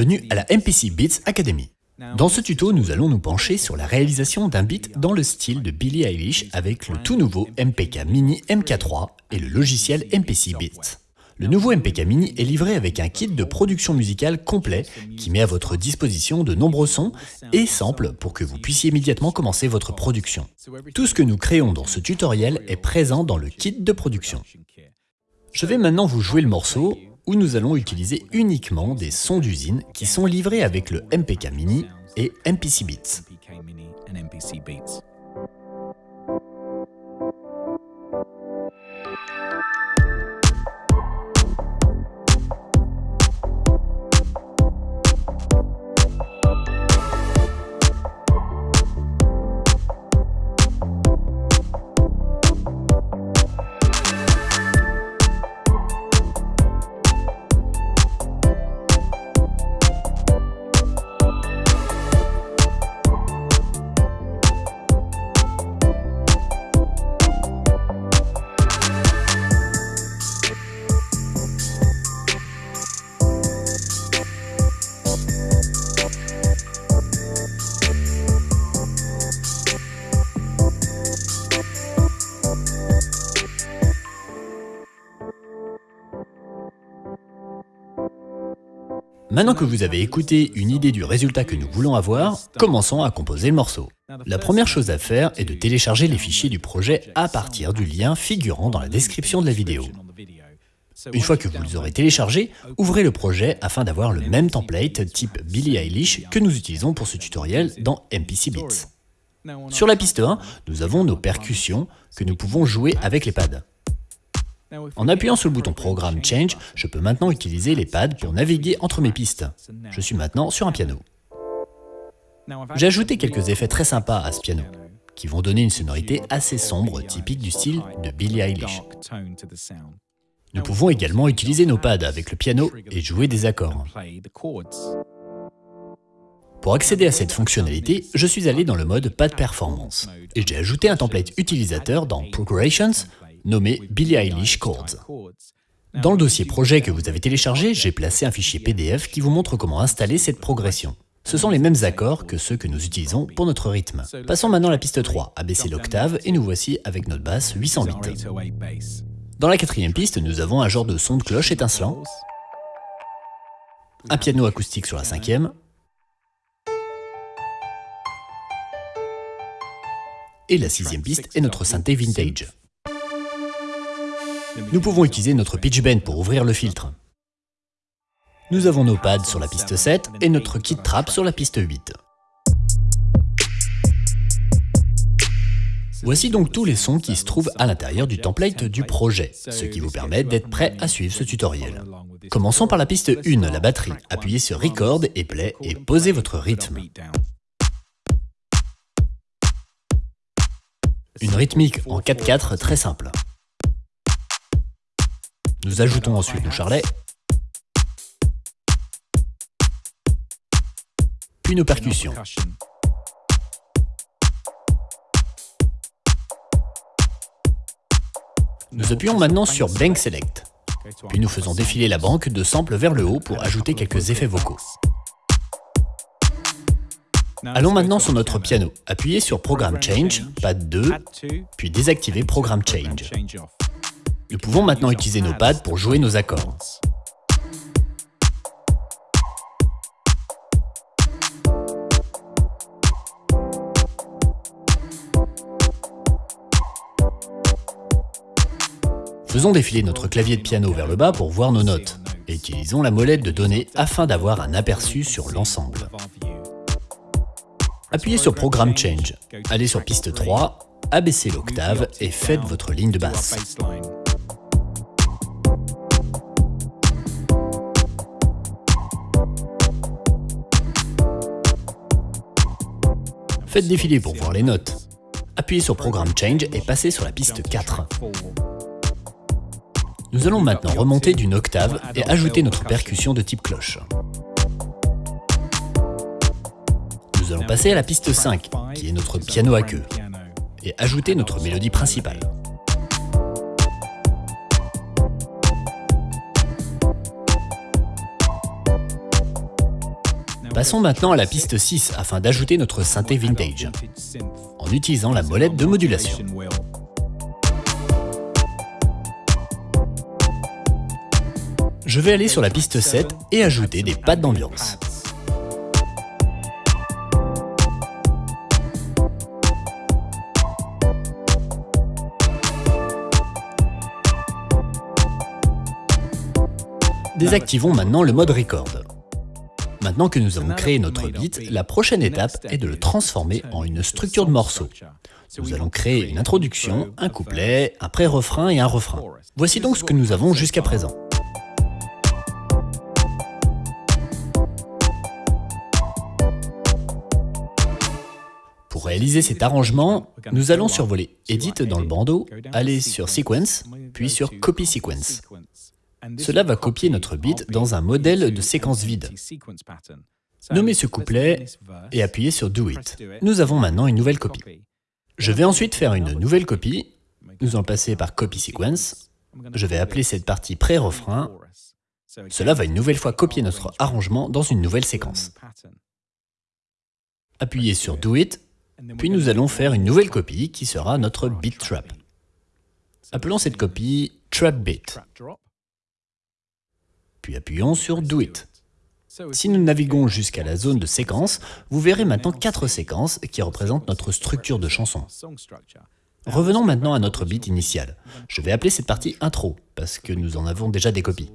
bienvenue à la MPC Beats Academy. Dans ce tuto, nous allons nous pencher sur la réalisation d'un beat dans le style de Billie Eilish avec le tout nouveau MPK Mini MK3 et le logiciel MPC Beats. Le nouveau MPK Mini est livré avec un kit de production musicale complet qui met à votre disposition de nombreux sons et samples pour que vous puissiez immédiatement commencer votre production. Tout ce que nous créons dans ce tutoriel est présent dans le kit de production. Je vais maintenant vous jouer le morceau où nous allons utiliser uniquement des sons d'usine qui sont livrés avec le MPK Mini et MPC Beats. Maintenant que vous avez écouté une idée du résultat que nous voulons avoir, commençons à composer le morceau. La première chose à faire est de télécharger les fichiers du projet à partir du lien figurant dans la description de la vidéo. Une fois que vous les aurez téléchargés, ouvrez le projet afin d'avoir le même template type Billie Eilish que nous utilisons pour ce tutoriel dans MPC Beats. Sur la piste 1, nous avons nos percussions que nous pouvons jouer avec les pads. En appuyant sur le bouton Programme Change, je peux maintenant utiliser les pads pour naviguer entre mes pistes. Je suis maintenant sur un piano. J'ai ajouté quelques effets très sympas à ce piano, qui vont donner une sonorité assez sombre typique du style de Billie Eilish. Nous pouvons également utiliser nos pads avec le piano et jouer des accords. Pour accéder à cette fonctionnalité, je suis allé dans le mode Pad Performance et j'ai ajouté un template utilisateur dans Progressions nommé Billie Eilish Chords. Dans le dossier projet que vous avez téléchargé, j'ai placé un fichier PDF qui vous montre comment installer cette progression. Ce sont les mêmes accords que ceux que nous utilisons pour notre rythme. Passons maintenant à la piste 3, abaisser l'octave et nous voici avec notre basse 808. Dans la quatrième piste, nous avons un genre de son de cloche étincelant, un piano acoustique sur la cinquième, et la sixième piste est notre synthé vintage. Nous pouvons utiliser notre pitch bend pour ouvrir le filtre. Nous avons nos pads sur la piste 7 et notre kit trap sur la piste 8. Voici donc tous les sons qui se trouvent à l'intérieur du template du projet, ce qui vous permet d'être prêt à suivre ce tutoriel. Commençons par la piste 1, la batterie. Appuyez sur Record et Play et posez votre rythme. Une rythmique en 4-4 très simple. Nous ajoutons ensuite nos charlets, puis nos percussions. Nous appuyons maintenant sur Bank Select, puis nous faisons défiler la banque de samples vers le haut pour ajouter quelques effets vocaux. Allons maintenant sur notre piano. Appuyez sur Programme Change, pad 2, puis désactivez Programme Change. Nous pouvons maintenant utiliser nos pads pour jouer nos accords. Faisons défiler notre clavier de piano vers le bas pour voir nos notes, et utilisons la molette de données afin d'avoir un aperçu sur l'ensemble. Appuyez sur Programme Change, allez sur piste 3, abaissez l'octave et faites votre ligne de basse. Faites défiler pour voir les notes. Appuyez sur Programme Change et passez sur la piste 4. Nous allons maintenant remonter d'une octave et ajouter notre percussion de type cloche. Nous allons passer à la piste 5, qui est notre piano à queue, et ajouter notre mélodie principale. Passons maintenant à la piste 6 afin d'ajouter notre synthé vintage, en utilisant la molette de modulation. Je vais aller sur la piste 7 et ajouter des pattes d'ambiance. Désactivons maintenant le mode record. Maintenant que nous avons créé notre beat, la prochaine étape est de le transformer en une structure de morceaux. Nous allons créer une introduction, un couplet, un pré-refrain et un refrain. Voici donc ce que nous avons jusqu'à présent. Pour réaliser cet arrangement, nous allons survoler Edit dans le bandeau, aller sur Sequence, puis sur Copy Sequence. Cela va copier notre beat dans un modèle de séquence vide. Nommez ce couplet et appuyez sur Do It. Nous avons maintenant une nouvelle copie. Je vais ensuite faire une nouvelle copie. Nous allons passer par Copy Sequence. Je vais appeler cette partie pré-refrain. Cela va une nouvelle fois copier notre arrangement dans une nouvelle séquence. Appuyez sur Do It, puis nous allons faire une nouvelle copie qui sera notre beat trap. Appelons cette copie Trap Beat appuyons sur Do It. Si nous naviguons jusqu'à la zone de séquence, vous verrez maintenant quatre séquences qui représentent notre structure de chanson. Revenons maintenant à notre beat initial. Je vais appeler cette partie intro, parce que nous en avons déjà des copies.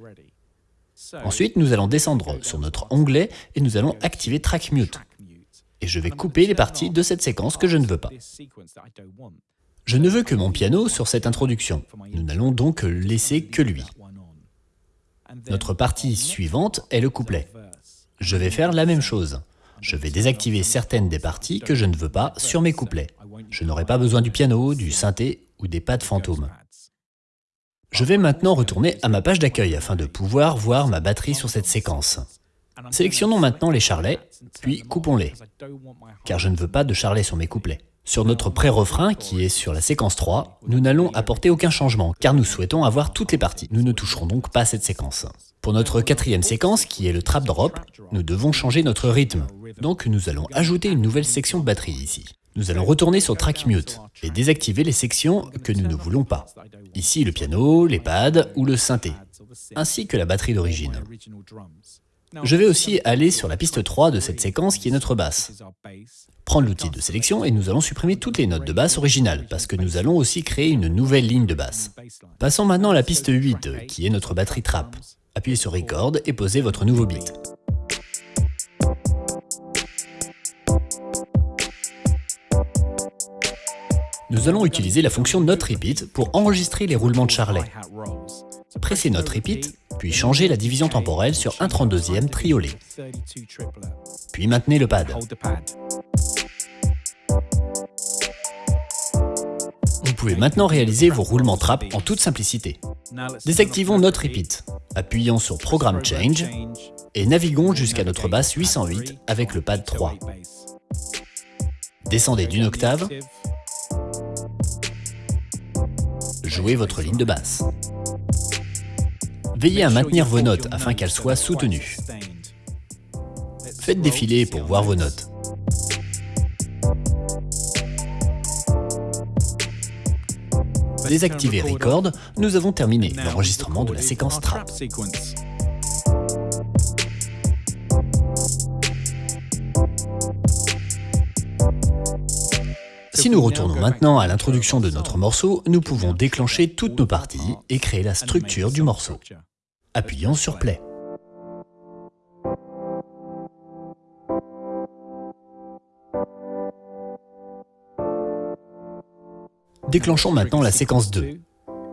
Ensuite, nous allons descendre sur notre onglet et nous allons activer Track Mute. Et je vais couper les parties de cette séquence que je ne veux pas. Je ne veux que mon piano sur cette introduction. Nous n'allons donc laisser que lui. Notre partie suivante est le couplet. Je vais faire la même chose. Je vais désactiver certaines des parties que je ne veux pas sur mes couplets. Je n'aurai pas besoin du piano, du synthé ou des pads fantômes. Je vais maintenant retourner à ma page d'accueil afin de pouvoir voir ma batterie sur cette séquence. Sélectionnons maintenant les charlets, puis coupons-les, car je ne veux pas de charlets sur mes couplets. Sur notre pré-refrain, qui est sur la séquence 3, nous n'allons apporter aucun changement, car nous souhaitons avoir toutes les parties. Nous ne toucherons donc pas cette séquence. Pour notre quatrième séquence, qui est le trap drop, nous devons changer notre rythme. Donc nous allons ajouter une nouvelle section de batterie ici. Nous allons retourner sur Track Mute et désactiver les sections que nous ne voulons pas. Ici le piano, les pads ou le synthé, ainsi que la batterie d'origine. Je vais aussi aller sur la piste 3 de cette séquence qui est notre basse. Prendre l'outil de sélection et nous allons supprimer toutes les notes de basse originales, parce que nous allons aussi créer une nouvelle ligne de basse. Passons maintenant à la piste 8, qui est notre batterie trap. Appuyez sur Record et posez votre nouveau beat. Nous allons utiliser la fonction Note Repeat pour enregistrer les roulements de charlet. Pressez Note Repeat puis changez la division temporelle sur 1 32e triolet. Puis maintenez le pad. Vous pouvez maintenant réaliser vos roulements trap en toute simplicité. Désactivons notre repeat, appuyons sur Programme Change et naviguons jusqu'à notre basse 808 avec le pad 3. Descendez d'une octave, jouez votre ligne de basse. Veillez à maintenir vos notes afin qu'elles soient soutenues. Faites défiler pour voir vos notes. Désactivez Record, nous avons terminé l'enregistrement de la séquence trap. Si nous retournons maintenant à l'introduction de notre morceau, nous pouvons déclencher toutes nos parties et créer la structure du morceau. Appuyons sur Play. Déclenchons maintenant la séquence 2,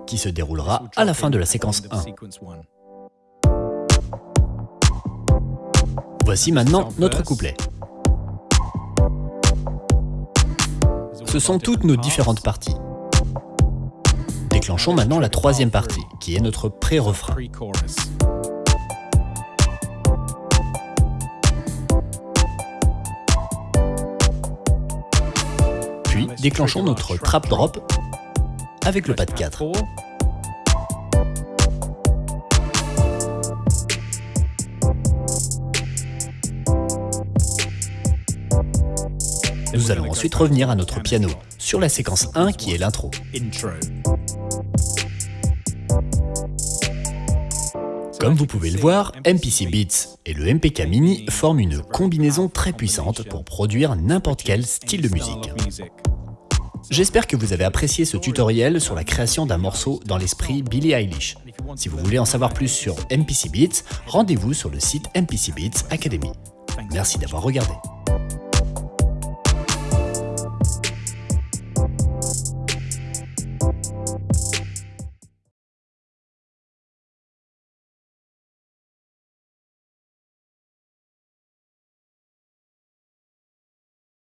qui se déroulera à la fin de la séquence 1. Voici maintenant notre couplet. Ce sont toutes nos différentes parties. Déclenchons maintenant la troisième partie, qui est notre pré-refrain. Puis déclenchons notre trap drop avec le pad 4. Nous allons ensuite revenir à notre piano, sur la séquence 1 qui est l'intro. Comme vous pouvez le voir, MPC Beats et le MPK Mini forment une combinaison très puissante pour produire n'importe quel style de musique. J'espère que vous avez apprécié ce tutoriel sur la création d'un morceau dans l'esprit Billie Eilish. Si vous voulez en savoir plus sur MPC Beats, rendez-vous sur le site MPC Beats Academy. Merci d'avoir regardé.